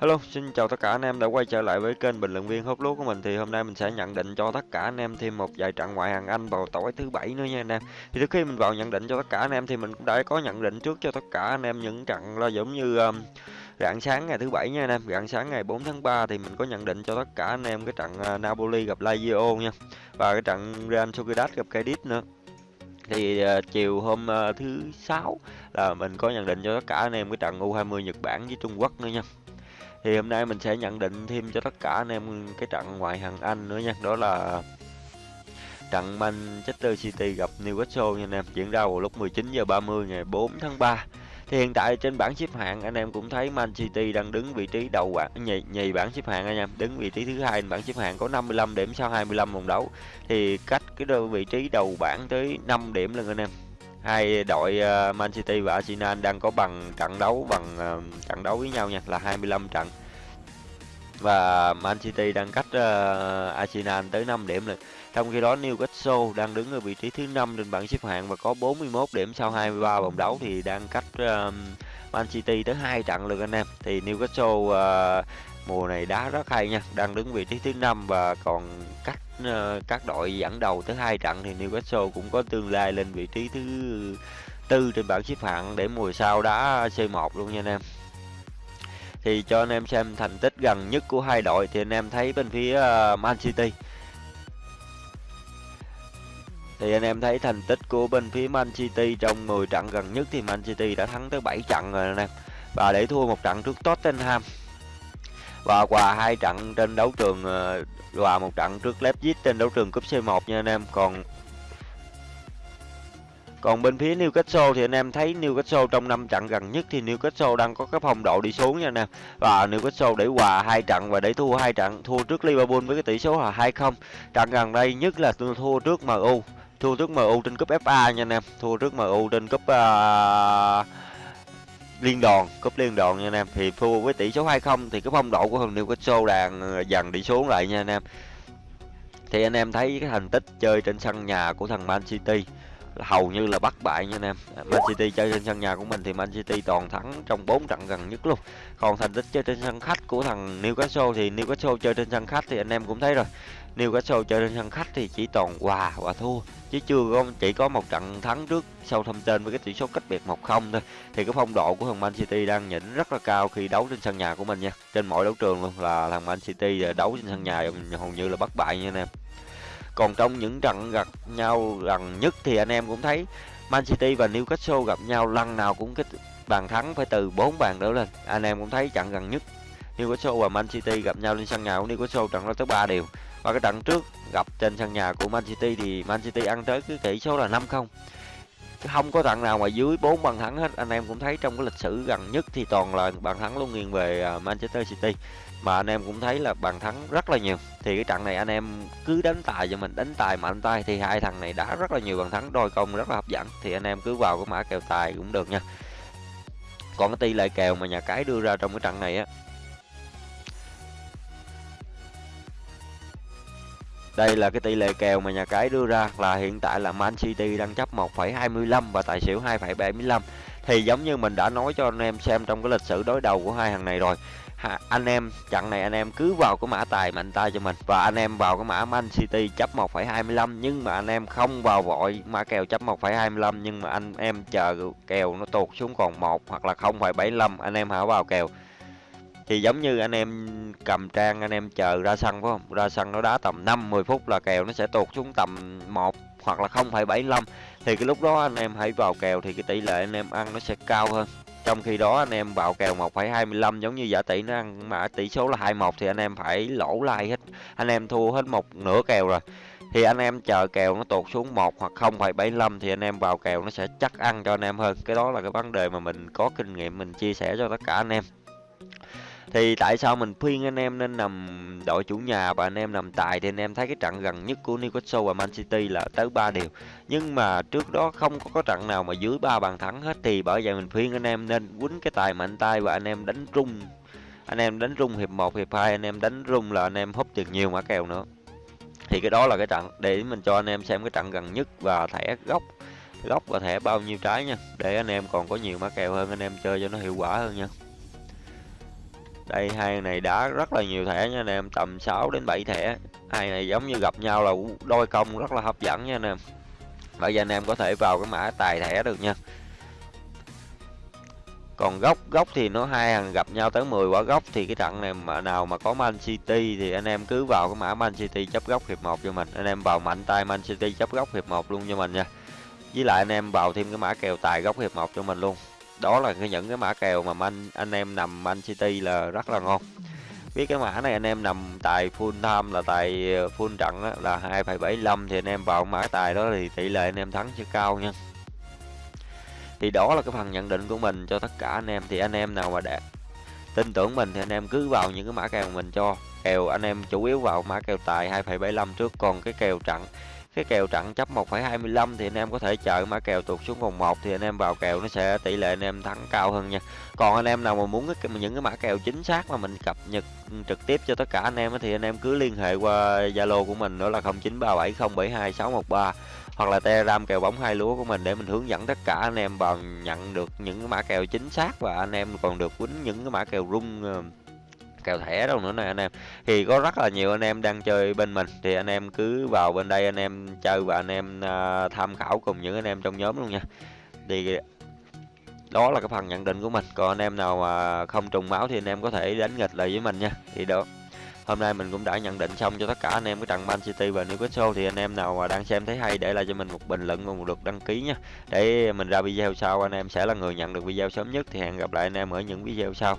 Hello, xin chào tất cả anh em đã quay trở lại với kênh bình luận viên. Hốt lúa của mình thì hôm nay mình sẽ nhận định cho tất cả anh em thêm một vài trận ngoại hạng Anh vào tối thứ bảy nữa nha anh em. Thì trước khi mình vào nhận định cho tất cả anh em thì mình cũng đã có nhận định trước cho tất cả anh em những trận là giống như um, rạng sáng ngày thứ bảy nha anh em, rạng sáng ngày 4 tháng 3 thì mình có nhận định cho tất cả anh em cái trận uh, Napoli gặp Lazio nha. Và cái trận Real Sociedad gặp Cadiz nữa. Thì uh, chiều hôm uh, thứ sáu là mình có nhận định cho tất cả anh em cái trận U20 Nhật Bản với Trung Quốc nữa nha thì hôm nay mình sẽ nhận định thêm cho tất cả anh em cái trận ngoại hạng Anh nữa nha. Đó là trận Manchester City gặp Newcastle nha anh em. Diễn ra vào lúc 19 giờ 30 ngày 4 tháng 3 thì hiện tại trên bảng xếp hạng anh em cũng thấy Man City đang đứng vị trí đầu bảng nhì, nhì bảng xếp hạng anh em. Đứng vị trí thứ hai bảng xếp hạng có 55 điểm sau 25 vòng đấu. Thì cách cái vị trí đầu bảng tới 5 điểm lần anh em hai đội ờ, Man City và Arsenal đang có bằng trận đấu bằng ờ, trận đấu với nhau nha là 25 trận và Man City đang cách uh, Arsenal tới 5 điểm rồi. Trong khi đó Newcastle đang đứng ở vị trí thứ 5 trên bảng xếp hạng và có 41 điểm sau 23 vòng đấu thì đang cách uh, Man City tới hai trận lượt anh em. Thì Newcastle uh, mùa này đá rất hay nha, đang đứng vị trí thứ 5 và còn cách Ờ, các đội dẫn đầu tới hai trận thì Newcastle cũng có tương lai lên vị trí thứ tư trên bảng xếp hạng để mùa sau đá C1 luôn nha anh em. Thì cho anh em xem thành tích gần nhất của hai đội thì anh em thấy bên phía ờ, Man City. Thì anh em thấy thành tích của bên phía Man City trong 10 trận gần nhất thì Man City đã thắng tới 7 trận rồi anh em. Và để thua một trận trước Tottenham. Và quà hai trận trên đấu trường ờ, uh, một trận trước Leipzig trên đấu trường cúp C1 nha anh em còn còn bên phía Newcastle thì anh em thấy Newcastle trong năm trận gần nhất thì Newcastle đang có cái phong độ đi xuống nha anh em. Và Newcastle để hòa hai trận và để thua hai trận, thua trước Liverpool với cái tỷ số là 2-0. Trận gần đây nhất là thua trước MU, thua trước MU trên cúp FA nha anh em, thua trước MU trên cúp uh, liên đoàn, cúp liên đoàn nha anh em. Thì thua với tỷ số 2-0 thì cái phong độ của thằng Newcastle đang ờ, dần đi xuống lại nha anh em. Thì anh em thấy cái thành tích chơi trên sân nhà của thằng Man City hầu như là bắt bại nha anh em. À, Man City chơi trên sân nhà của mình thì Man City toàn thắng trong 4 trận gần nhất luôn. Còn thành tích chơi trên sân khách của thằng Newcastle thì Newcastle chơi trên sân khách thì anh em cũng thấy rồi. Newcastle chơi trên sân khách thì chỉ toàn hòa và thua. Chứ chưa có, chỉ có một trận thắng trước sau thâm tên với cái tỷ số cách biệt 1-0 thôi. Thì cái phong độ của thằng Man City đang nhỉnh rất là cao khi đấu trên sân nhà của mình nha. Trên mọi đấu trường luôn là thằng Man City à, đấu trên sân nhà hầu như là bất bại nha anh em còn trong những trận gặp nhau gần nhất thì anh em cũng thấy Man City và Newcastle gặp nhau, lần nào cũng cái bàn thắng phải từ 4 bàn trở lên. Anh em cũng thấy trận gần nhất, Newcastle và Man City gặp nhau lên sân nhà của Newcastle, trận đó tới 3 điều và cái trận trước gặp trên sân nhà của Man City thì Man City ăn tới cái tỷ số là 5-0 không có trận nào mà dưới 4 bàn thắng hết. Anh em cũng thấy trong cái lịch sử gần nhất thì toàn là bàn thắng luôn nghiêng về à, Manchester City. Mà anh em cũng thấy là bàn thắng rất là nhiều. Thì cái trận này anh em cứ đánh tài cho mình, đánh tài mạnh tay thì hai thằng này đã rất là nhiều bàn thắng, đôi công rất là hấp dẫn. Thì anh em cứ vào cái mã kèo tài cũng được nha. Còn cái tỷ lệ kèo mà nhà cái đưa ra trong cái trận này á Đây là cái tỷ lệ kèo mà nhà cái đưa ra là hiện tại là Man City đang chấp 1,25 và tài xỉu 2,75. Thì giống như mình đã nói cho anh em xem trong cái lịch sử đối đầu của hai thằng này rồi. Ha, anh em trận này anh em cứ vào cái mã tài mạnh tay cho mình và anh em vào cái mã Man City chấp 1,25 nhưng mà anh em không vào vội mã kèo chấp 1,25 nhưng mà anh em chờ kèo nó tụt xuống còn 1 hoặc là 0,75 anh em hãy vào kèo thì giống như anh em cầm trang anh em chờ ra sân phải không? Ra sân nó đá tầm 5 10 phút là kèo nó sẽ tụt xuống tầm 1 hoặc là 0,75 thì cái lúc đó anh em hãy vào kèo thì cái tỷ lệ anh em ăn nó sẽ cao hơn. Trong khi đó anh em vào kèo 1,25 giống như giả tỷ nó ăn mà tỷ số là 21 thì anh em phải lỗ lai hết. Anh em thua hết một nửa kèo rồi. Thì anh em chờ kèo nó tụt xuống 1 hoặc 0,75 thì anh em vào kèo nó sẽ chắc ăn cho anh em hơn. Cái đó là cái vấn đề mà mình có kinh nghiệm mình chia sẻ cho tất cả anh em thì tại sao mình khuyên anh em nên nằm đội chủ nhà và anh em nằm tài thì anh em thấy cái trận gần nhất của Newcastle và Man City là tới 3 điều nhưng mà trước đó không có, có trận nào mà dưới ba bàn thắng hết thì bởi vậy mình khuyên anh em nên quýnh cái tài mạnh tay và anh em đánh rung anh em đánh rung hiệp 1, hiệp 2 anh em đánh rung là anh em húp được nhiều mã kèo nữa thì cái đó là cái trận để mình cho anh em xem cái trận gần nhất và thẻ gốc góc và thẻ bao nhiêu trái nha để anh em còn có nhiều mã kèo hơn anh em chơi cho nó hiệu quả hơn nha đây hai này đá rất là nhiều thẻ nha anh em tầm 6 đến 7 thẻ. Hai này giống như gặp nhau là đôi công rất là hấp dẫn nha anh em bây giờ anh em có thể vào cái mã tài thẻ được nha. Còn góc góc thì nó hai thằng gặp nhau tới 10 quả góc thì cái trận này mà nào mà có Man City thì anh em cứ vào cái mã Man City chấp góc hiệp 1 cho mình. Anh em vào mạnh tay Man City chấp góc hiệp 1 luôn cho mình nha. Với lại anh em vào thêm cái mã kèo tài góc hiệp 1 cho mình luôn đó là cái những cái mã kèo mà anh anh em nằm Man City là rất là ngon. Biết cái mã này anh em nằm tài full time là tài ờ, full trận á, là 2,75 thì anh em vào mã tài đó thì tỷ lệ anh em thắng sẽ cao nha. Thì đó là cái phần nhận định của mình cho tất cả anh em. Thì anh em nào mà đạt tin tưởng mình thì anh em cứ vào những cái mã kèo mình cho. Kèo anh em chủ yếu vào mã kèo tài 2,75 trước. Còn cái kèo trận cái kèo trận chấp 1,25 thì anh em có thể chờ mã kèo tụt xuống vòng 1 thì anh em vào kèo nó sẽ tỷ lệ anh em thắng cao hơn nha. Còn anh em nào mà muốn cái những cái mã kèo chính xác mà mình cập nhật ừ, trực tiếp cho tất cả anh em thì anh em cứ liên hệ qua Zalo của mình đó là 0937072613 hoặc là telegram kèo bóng hai lúa của mình để mình hướng dẫn tất cả anh em vào nhận được những cái mã kèo chính xác và anh em còn được quýnh những cái mã kèo rung ờ, kèo thẻ đâu nữa nè anh em thì có rất là nhiều anh em đang chơi bên mình thì anh em cứ vào bên đây anh em chơi và anh em uh, tham khảo cùng những anh em trong nhóm luôn nha thì đó là cái phần nhận định của mình còn anh em nào mà không trùng máu thì anh em có thể đánh nghịch lại với mình nha thì đó hôm nay mình cũng đã nhận định xong cho tất cả anh em cái trận Man City và Newcastle thì anh em nào mà đang xem thấy hay để lại cho mình một bình luận và một lượt đăng ký nha để mình ra video sau anh em sẽ là người nhận được video sớm nhất thì hẹn gặp lại anh em ở những video sau